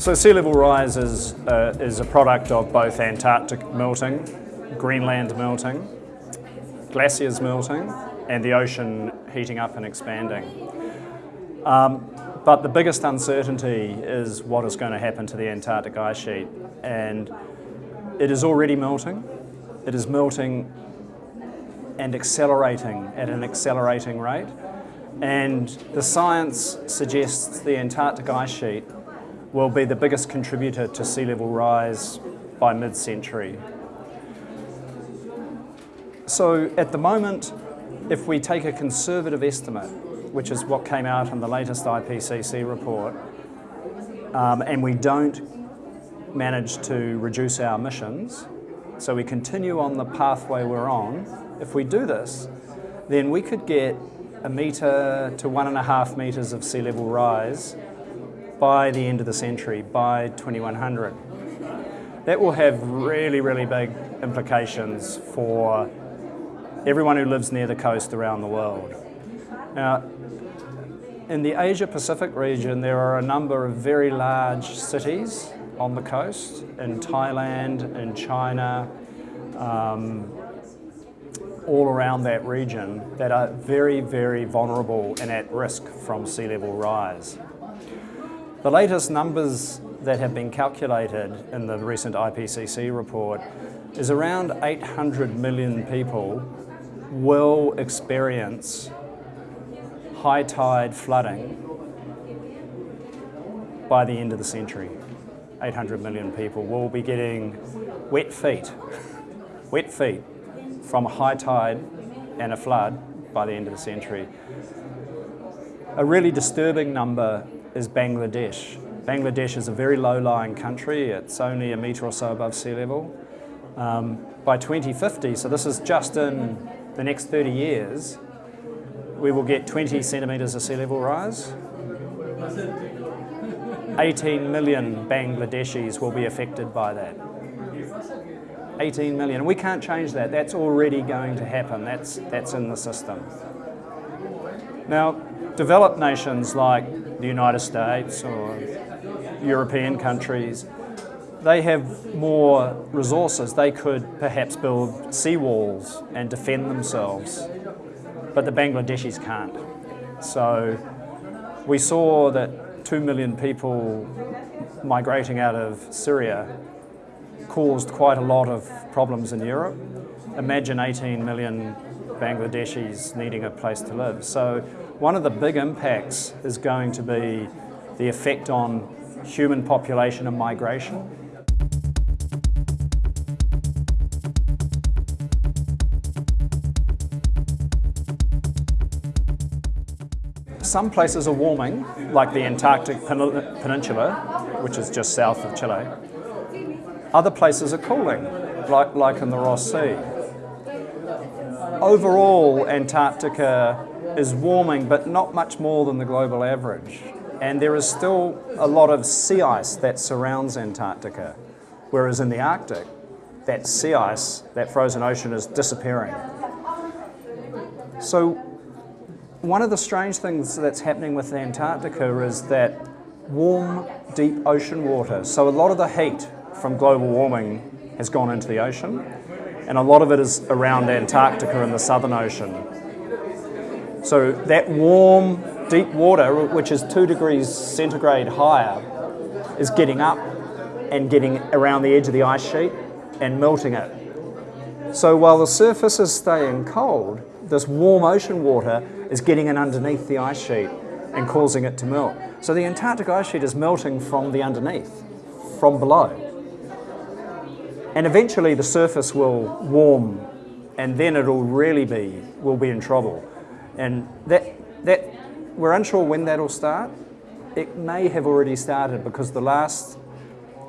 So sea level rise is, uh, is a product of both Antarctic melting, Greenland melting, glaciers melting, and the ocean heating up and expanding. Um, but the biggest uncertainty is what is going to happen to the Antarctic ice sheet. And it is already melting. It is melting and accelerating at an accelerating rate. And the science suggests the Antarctic ice sheet will be the biggest contributor to sea level rise by mid-century. So at the moment, if we take a conservative estimate, which is what came out in the latest IPCC report, um, and we don't manage to reduce our emissions, so we continue on the pathway we're on, if we do this, then we could get a metre to one and a half metres of sea level rise by the end of the century, by 2100. That will have really, really big implications for everyone who lives near the coast around the world. Now, in the Asia Pacific region, there are a number of very large cities on the coast, in Thailand, in China, um, all around that region that are very, very vulnerable and at risk from sea level rise. The latest numbers that have been calculated in the recent IPCC report is around 800 million people will experience high tide flooding by the end of the century. 800 million people will be getting wet feet, wet feet from a high tide and a flood by the end of the century. A really disturbing number is Bangladesh. Bangladesh is a very low-lying country. It's only a metre or so above sea level. Um, by 2050, so this is just in the next 30 years, we will get 20 centimetres of sea level rise. 18 million Bangladeshis will be affected by that. 18 million. We can't change that. That's already going to happen. That's, that's in the system. Now, developed nations like the United States or European countries, they have more resources. They could perhaps build seawalls and defend themselves, but the Bangladeshis can't. So we saw that 2 million people migrating out of Syria caused quite a lot of problems in Europe. Imagine 18 million Bangladeshis needing a place to live. So one of the big impacts is going to be the effect on human population and migration. Some places are warming, like the Antarctic Peninsula, which is just south of Chile. Other places are cooling, like, like in the Ross Sea. Overall, Antarctica is warming, but not much more than the global average. And there is still a lot of sea ice that surrounds Antarctica, whereas in the Arctic, that sea ice, that frozen ocean is disappearing. So one of the strange things that's happening with Antarctica is that warm, deep ocean water, so a lot of the heat from global warming has gone into the ocean, and a lot of it is around Antarctica in the Southern Ocean. So that warm, deep water, which is two degrees centigrade higher, is getting up and getting around the edge of the ice sheet and melting it. So while the surface is staying cold, this warm ocean water is getting in underneath the ice sheet and causing it to melt. So the Antarctic ice sheet is melting from the underneath, from below. And eventually the surface will warm and then it'll really be, we'll be in trouble. And that, that, we're unsure when that'll start. It may have already started because the last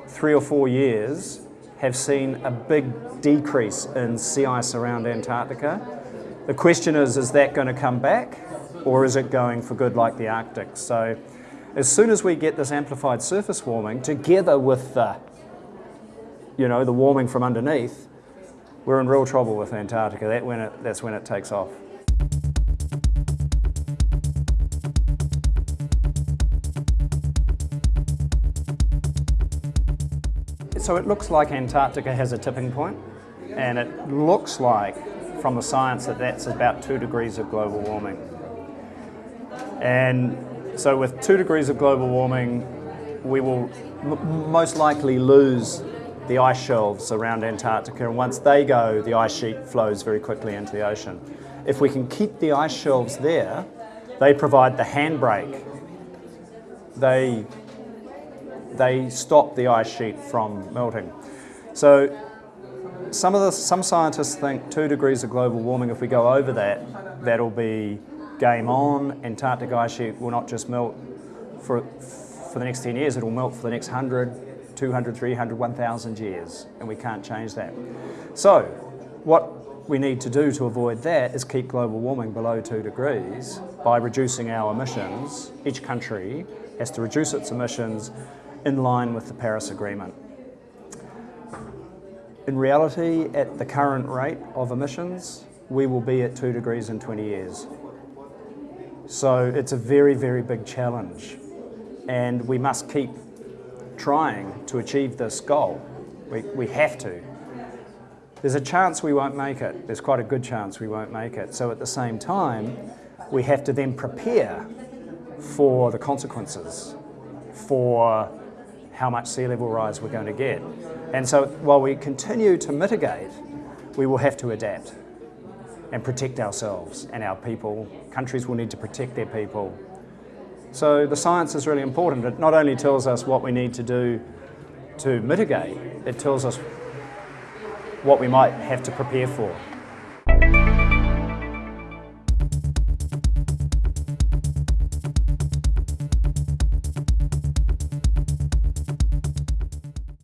three or four years have seen a big decrease in sea ice around Antarctica. The question is, is that going to come back or is it going for good like the Arctic? So as soon as we get this amplified surface warming together with the you know, the warming from underneath, we're in real trouble with Antarctica. That when it, that's when it takes off. So it looks like Antarctica has a tipping point, and it looks like, from the science, that that's about two degrees of global warming. And so, with two degrees of global warming, we will most likely lose the ice shelves around Antarctica, and once they go, the ice sheet flows very quickly into the ocean. If we can keep the ice shelves there, they provide the handbrake. They, they stop the ice sheet from melting. So some, of the, some scientists think two degrees of global warming, if we go over that, that'll be game on. Antarctic ice sheet will not just melt for, for the next 10 years, it'll melt for the next 100, 200, 300, 1,000 years, and we can't change that. So, what we need to do to avoid that is keep global warming below 2 degrees by reducing our emissions. Each country has to reduce its emissions in line with the Paris Agreement. In reality, at the current rate of emissions, we will be at 2 degrees in 20 years. So it's a very, very big challenge and we must keep trying to achieve this goal. We, we have to. There's a chance we won't make it. There's quite a good chance we won't make it. So at the same time, we have to then prepare for the consequences, for how much sea level rise we're going to get. And so while we continue to mitigate, we will have to adapt and protect ourselves and our people. Countries will need to protect their people so the science is really important. It not only tells us what we need to do to mitigate, it tells us what we might have to prepare for.